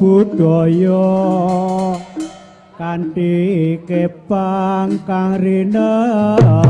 budaya kanthi kepang kang rinengga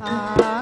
Ah.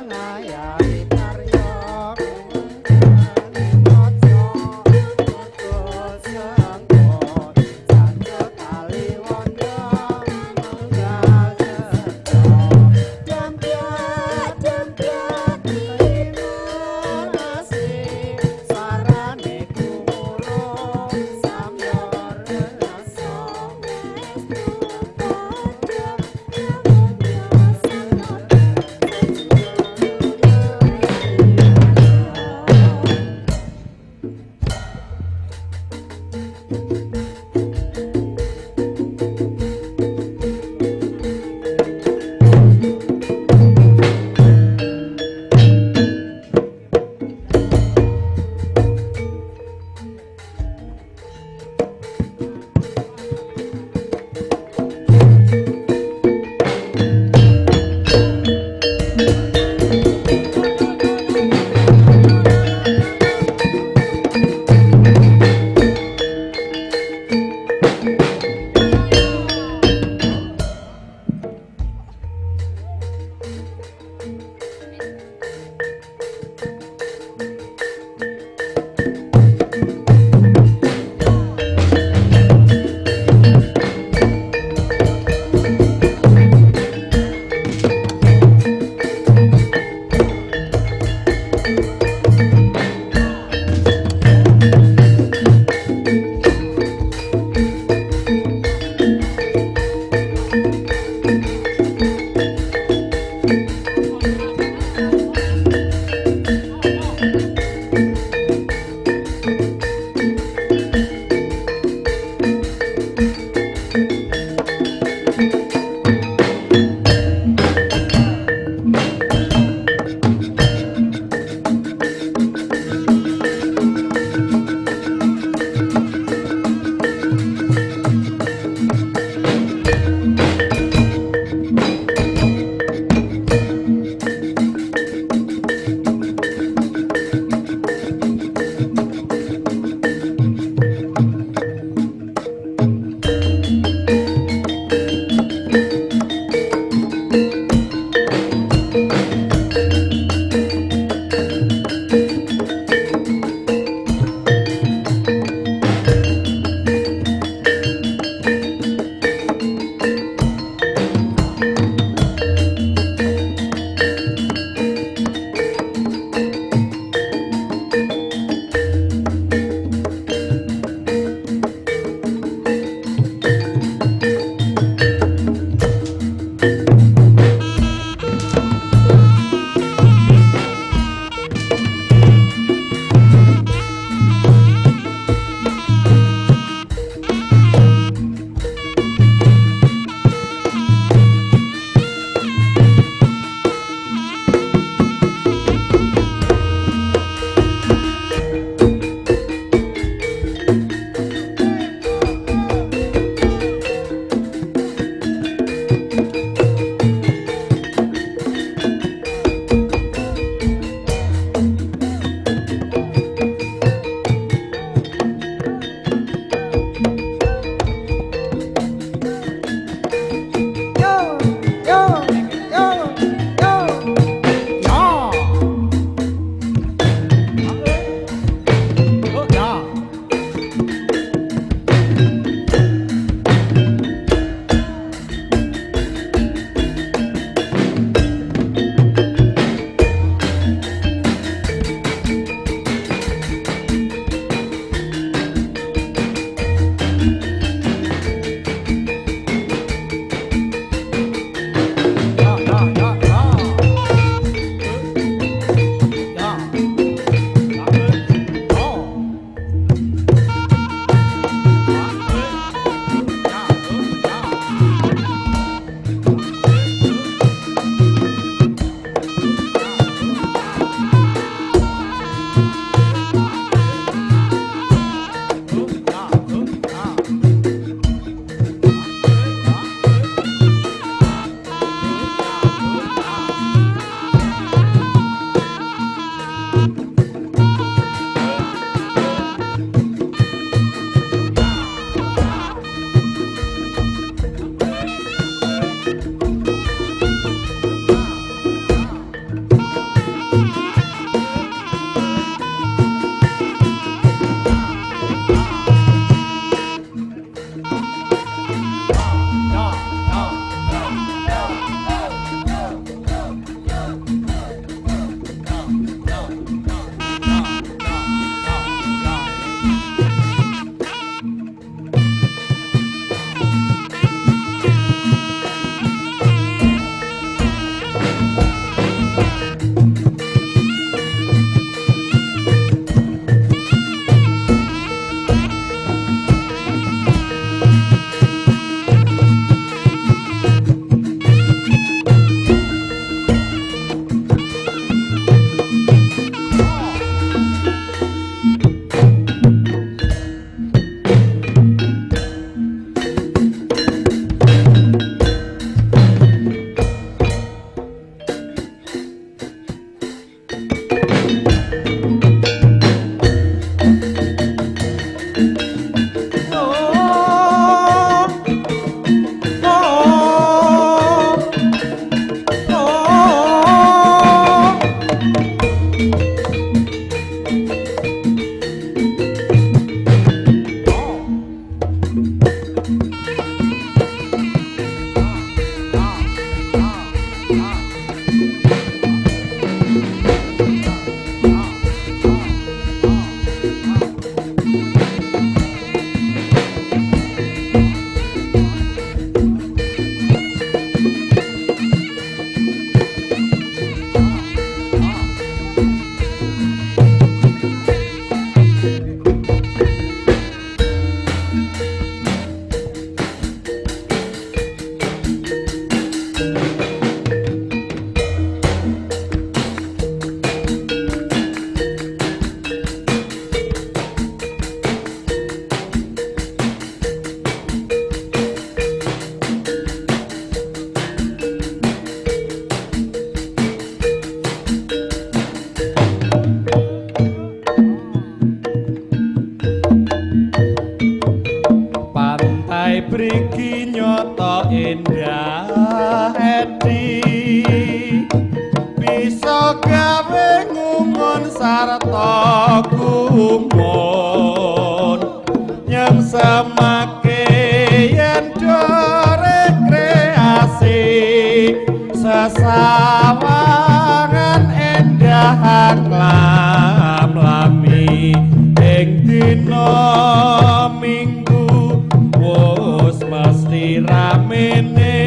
Sesawangan endah lam lami Ing dina minggu. Wis mesti ramene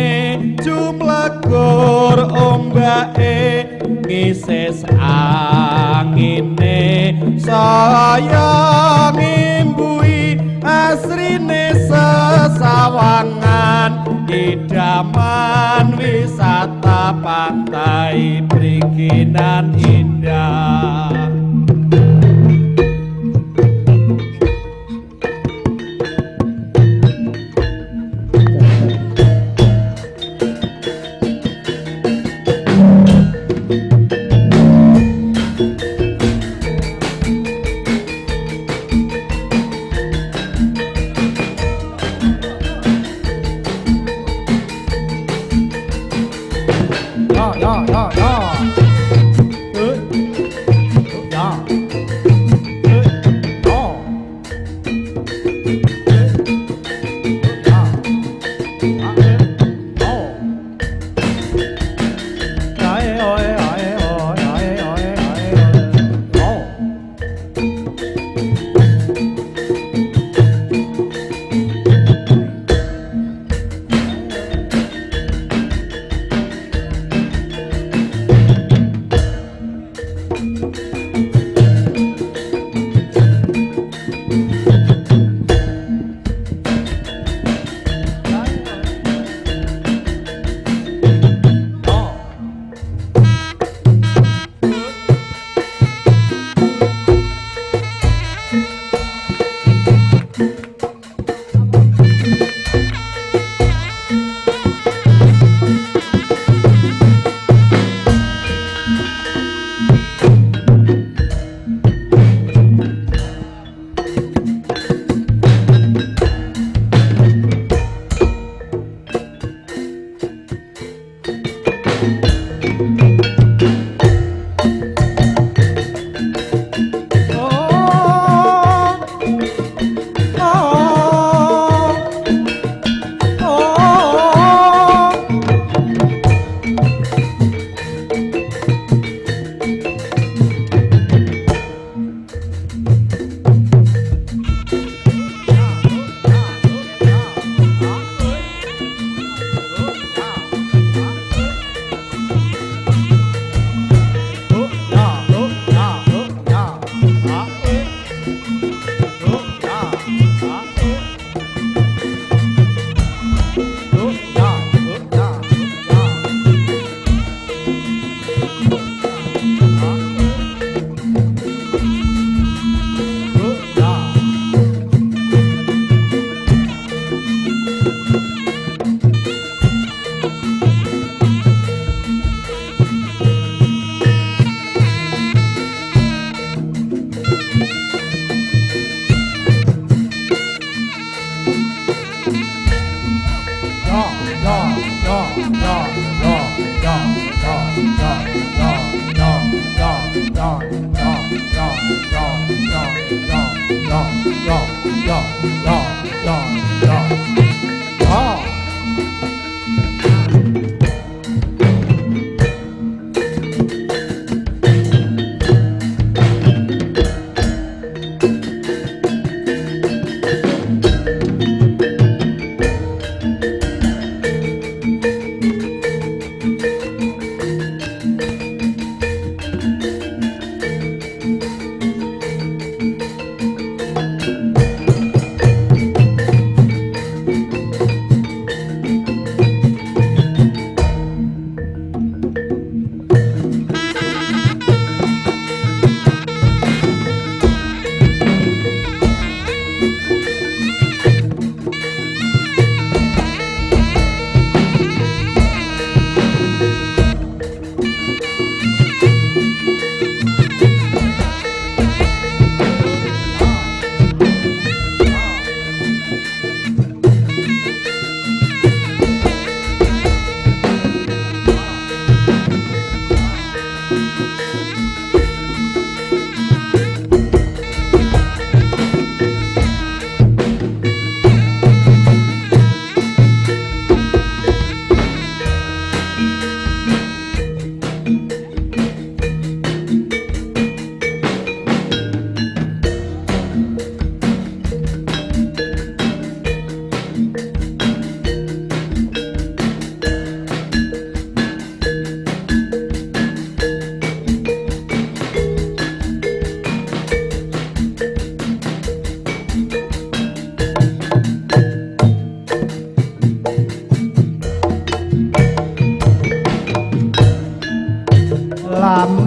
jumlagur ombake ngisis angine. Saya ngimbui asrine sesawangan idaman wisata pantai Priginan indah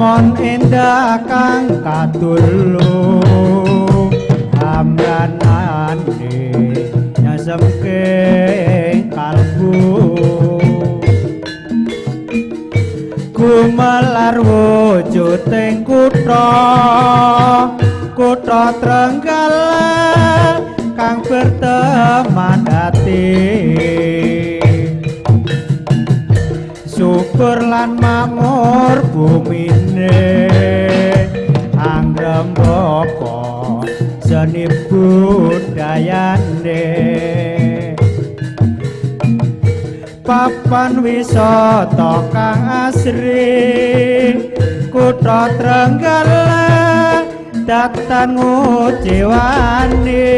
Mon endah kang katulu Amranane nyasemke kalbu. Gumelar wujuding kutha Kutha Trenggalek kang berteman hati syukur lan makmur bumine. Anggrembaka seni budayane. Papan wisata kang asri kutha Trenggalek datan ngujiwani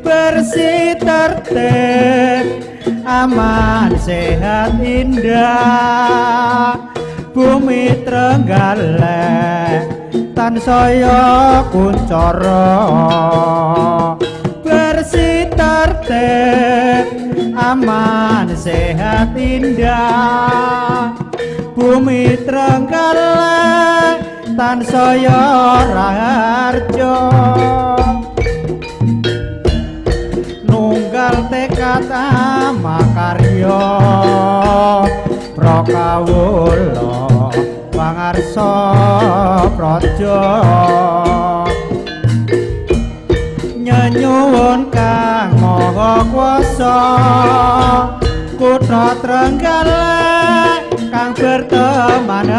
bersih tertib aman sehat indah. Bumi Trenggalek tansaya kuncara bersih tertib aman sehat indah. Bumi Trenggalek tansaya raharjo. Nunggal tekad makarya prakawula pangarsa praja. Nyenyuwun kang maha kuasa kutha Trenggalek kang berteman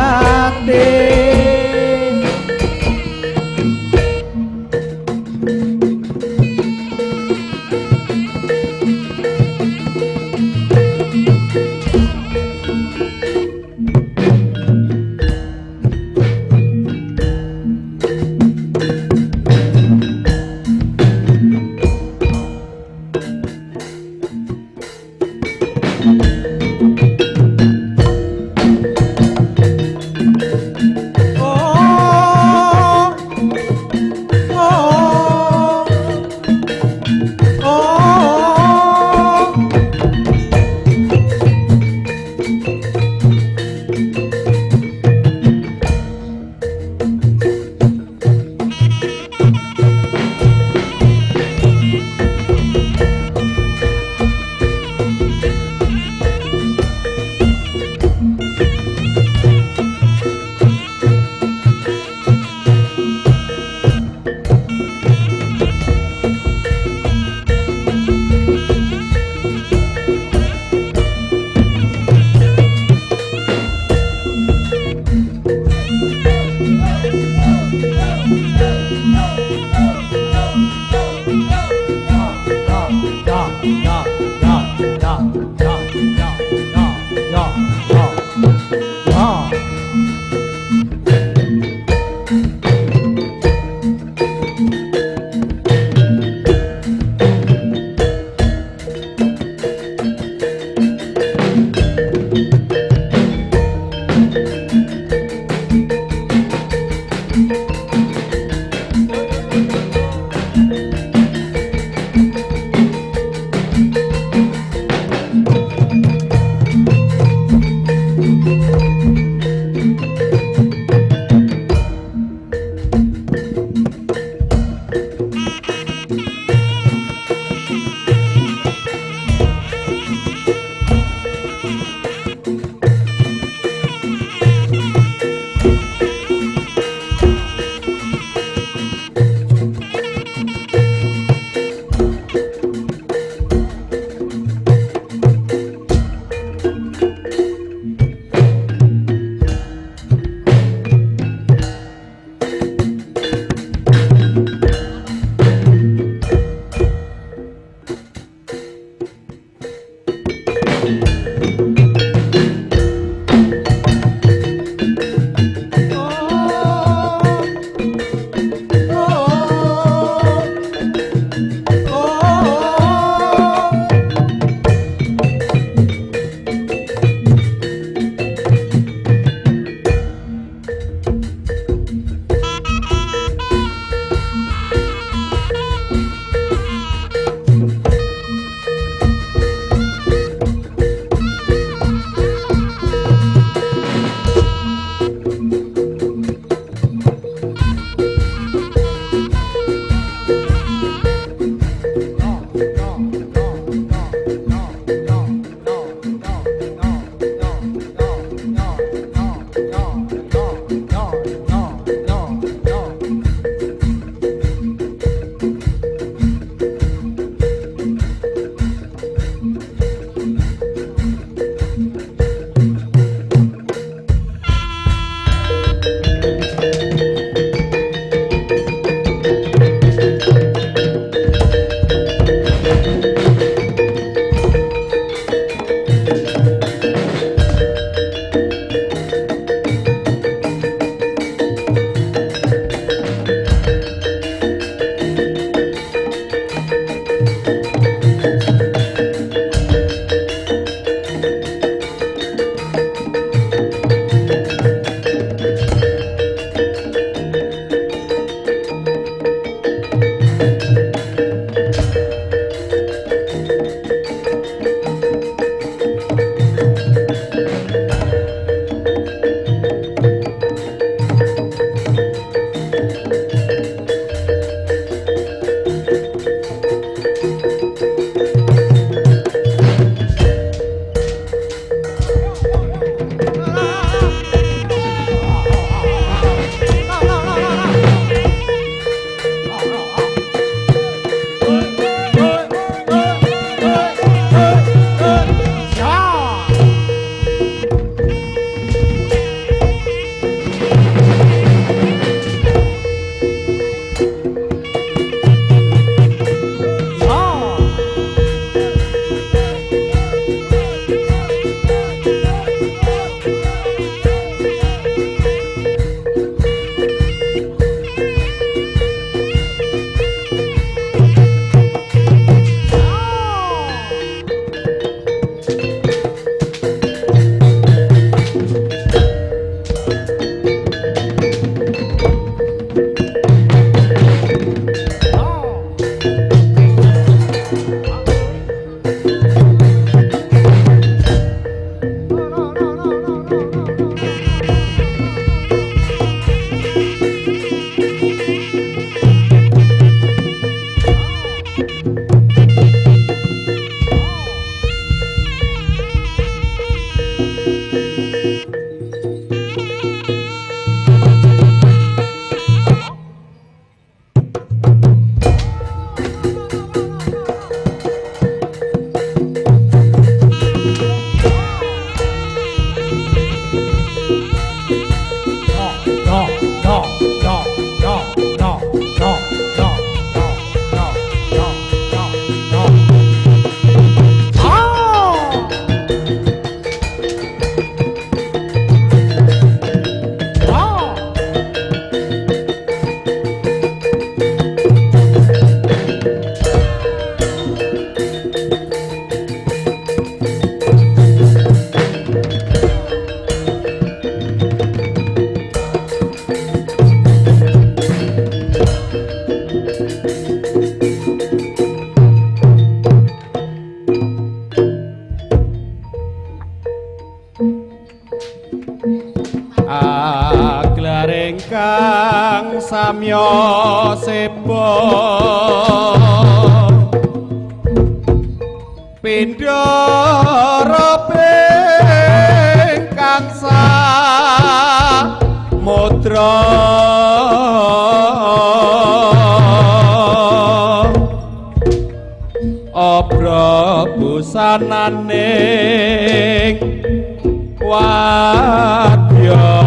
hati samya sebo pindha robe kang sa mudra abra busananing wadya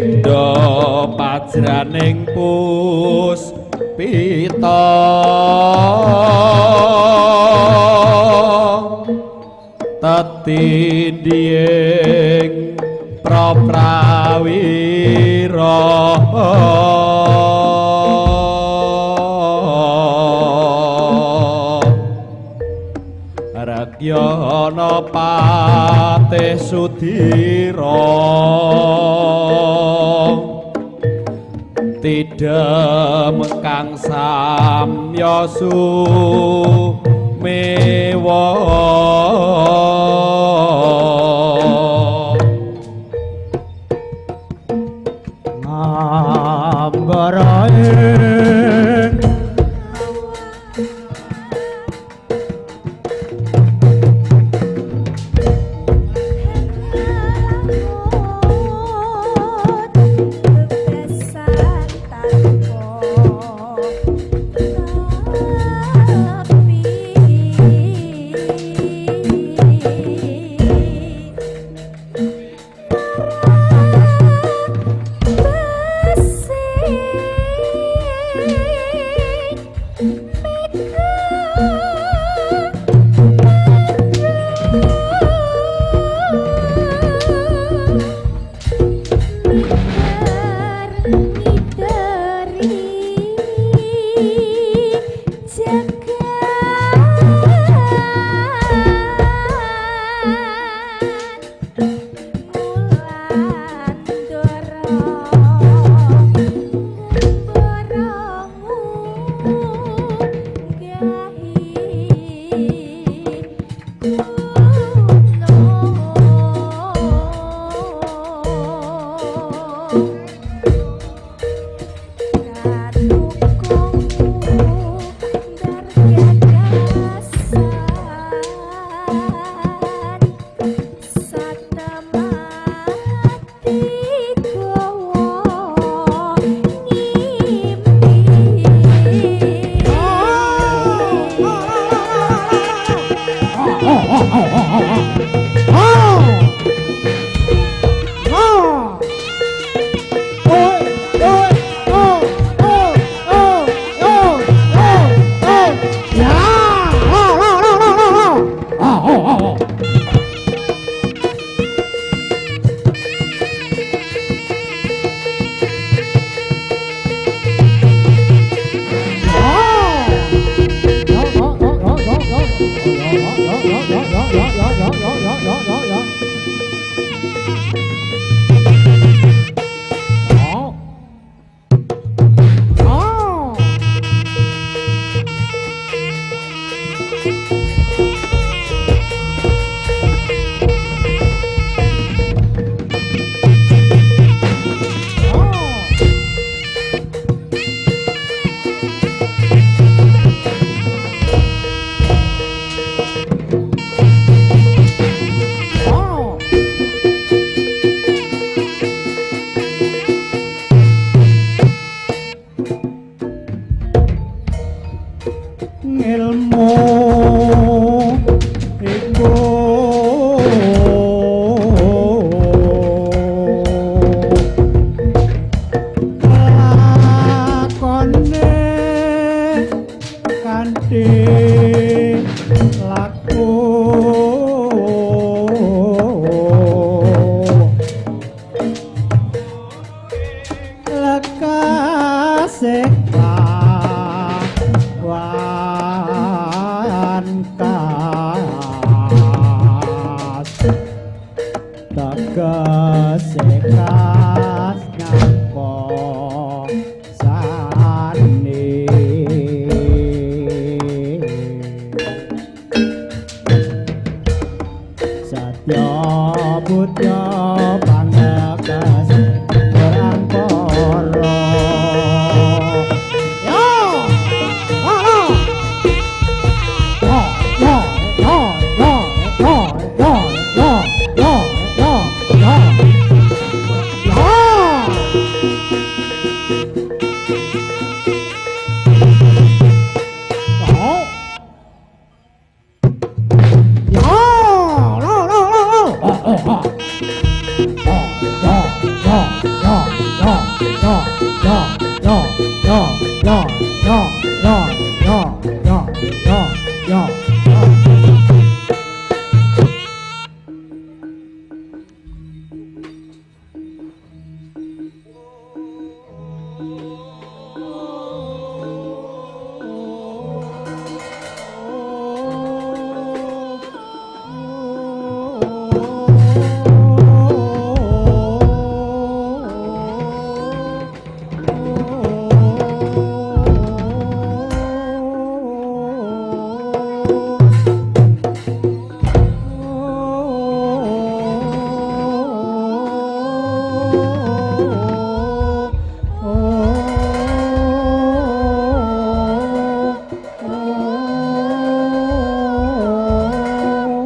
pindha pajraning pus pita tetinding proprawira Rakyana patih sudira Tidem kang samya sumewa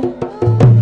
Música